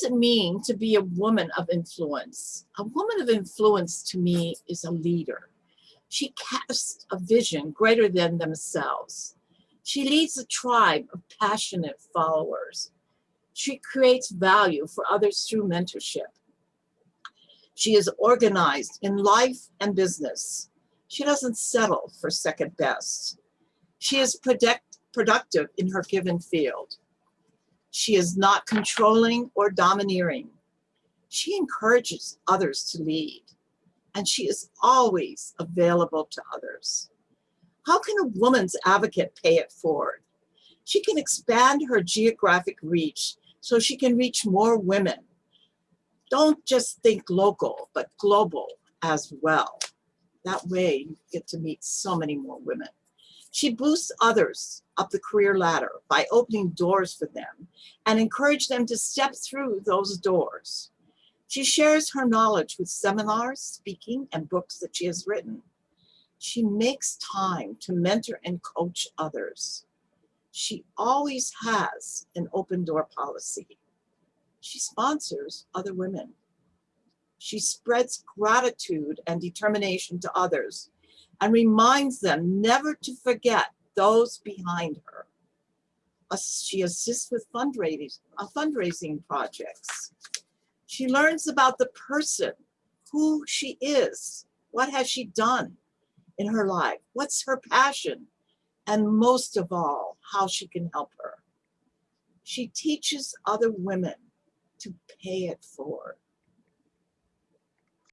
does it mean to be a woman of influence? A woman of influence to me is a leader. She casts a vision greater than themselves. She leads a tribe of passionate followers. She creates value for others through mentorship. She is organized in life and business. She doesn't settle for second best. She is product, productive in her given field. She is not controlling or domineering. She encourages others to lead, and she is always available to others. How can a woman's advocate pay it forward? She can expand her geographic reach so she can reach more women. Don't just think local, but global as well. That way you get to meet so many more women. She boosts others up the career ladder by opening doors for them and encourage them to step through those doors. She shares her knowledge with seminars, speaking, and books that she has written. She makes time to mentor and coach others. She always has an open door policy. She sponsors other women. She spreads gratitude and determination to others and reminds them never to forget those behind her. She assists with fundraising, uh, fundraising projects. She learns about the person, who she is, what has she done in her life, what's her passion, and most of all, how she can help her. She teaches other women to pay it forward.